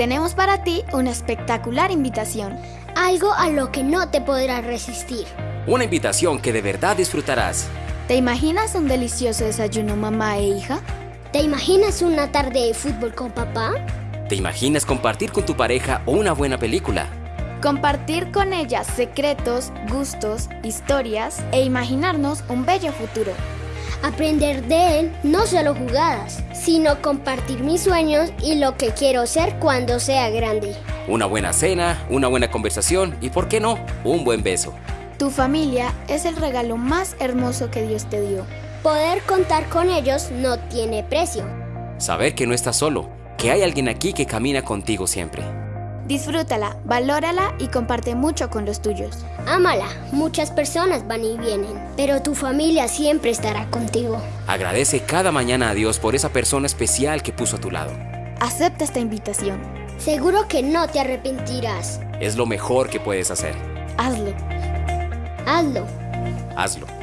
tenemos para ti una espectacular invitación. Algo a lo que no te podrás resistir. Una invitación que de verdad disfrutarás. ¿Te imaginas un delicioso desayuno mamá e hija? ¿Te imaginas una tarde de fútbol con papá? ¿Te imaginas compartir con tu pareja una buena película? Compartir con ella secretos, gustos, historias e imaginarnos un bello futuro. Aprender de él no solo jugadas, sino compartir mis sueños y lo que quiero ser cuando sea grande. Una buena cena, una buena conversación y, ¿por qué no?, un buen beso. Tu familia es el regalo más hermoso que Dios te dio. Poder contar con ellos no tiene precio. Saber que no estás solo, que hay alguien aquí que camina contigo siempre. Disfrútala, valórala y comparte mucho con los tuyos. Ámala, muchas personas van y vienen, pero tu familia siempre estará contigo. Agradece cada mañana a Dios por esa persona especial que puso a tu lado. Acepta esta invitación. Seguro que no te arrepentirás. Es lo mejor que puedes hacer. Hazlo. Hazlo. Hazlo.